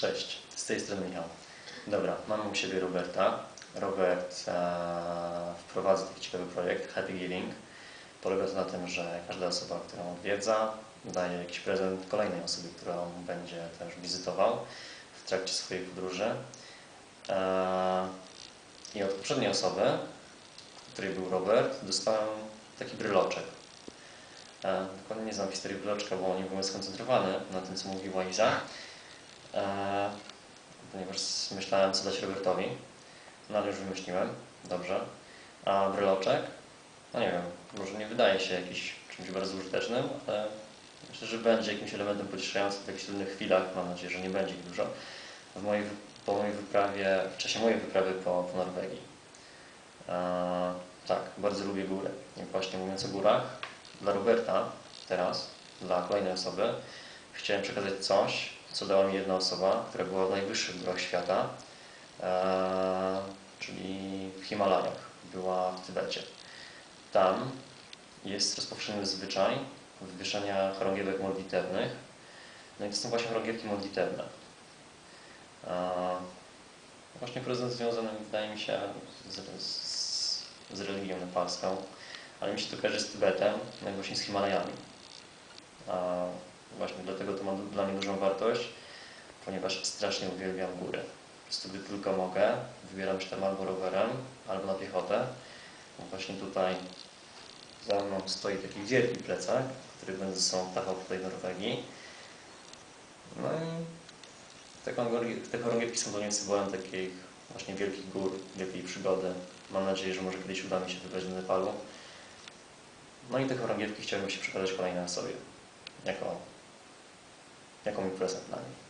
Cześć, z tej strony Michał. Dobra, mamy u siebie Roberta. Robert e, wprowadza taki ciekawy projekt Happy Giving. Polega to na tym, że każda osoba, którą odwiedza, daje jakiś prezent kolejnej osobie, którą będzie też wizytował w trakcie swojej podróży. E, I od poprzedniej osoby, której był Robert, dostałem taki bryloczek. E, dokładnie nie znam historii bryloczka, bo nie byłem skoncentrowany na tym, co mówiła Iza. E, ponieważ myślałem, co dać Robertowi. No ale już wymyśliłem. Dobrze. A bryloczek? No nie wiem, może nie wydaje się jakiś czymś bardzo użytecznym, ale myślę, że będzie jakimś elementem pocieszającym w takich trudnych chwilach. Mam nadzieję, że nie będzie ich dużo. W mojej, po mojej wyprawie, w czasie mojej wyprawy po, po Norwegii. E, tak, bardzo lubię góry. I właśnie mówiąc o górach, dla Roberta teraz, dla kolejnej osoby, chciałem przekazać coś, co dała mi jedna osoba, która była w najwyższych górach świata, e, czyli w Himalajach, była w Tybecie. Tam jest rozpowszechniony zwyczaj wywieszania chorągiewek modlitewnych. No i to są właśnie chorągiewki modlitewne. E, właśnie prezent związany, wydaje mi się, z, z, z religią nepalską, ale mi się to kojarzy z Tybetem, no i właśnie z Himalajami. A właśnie dlatego to ma dla mnie dużą wartość, ponieważ strasznie uwielbiam góry. Po prostu gdy tylko mogę, wybieram się tam albo rowerem, albo na piechotę. No właśnie tutaj za mną stoi taki wielki plecak, który będę ze sobą tachał tutaj w Norwegii. No i te chorągie- te chorągiewki są dla mnie symbolem takich właśnie wielkich gór, wielkiej przygody. Mam nadzieję, że może kiedyś uda mi się wybrać do Nepalu. No i te chorągiewki chciałbym się przekazać kolejnej osobie, jako, jako mój prezent dla niej.